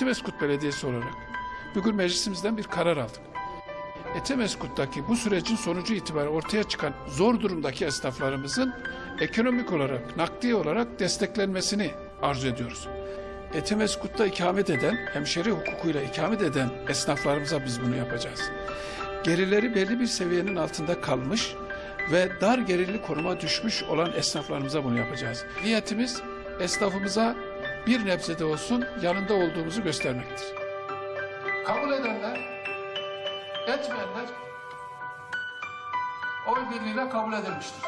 Etimeskut Belediyesi olarak bugün meclisimizden bir karar aldık. Etemeskut'taki bu sürecin sonucu itibariyle ortaya çıkan zor durumdaki esnaflarımızın ekonomik olarak, nakdi olarak desteklenmesini arzu ediyoruz. Etemeskut'ta ikamet eden, hemşeri hukukuyla ikamet eden esnaflarımıza biz bunu yapacağız. Gerileri belli bir seviyenin altında kalmış ve dar gelirli konuma düşmüş olan esnaflarımıza bunu yapacağız. Niyetimiz esnafımıza bir nebze de olsun yanında olduğumuzu göstermektir. Kabul edenler, etmeyenler oy birliğiyle kabul edilmiştir.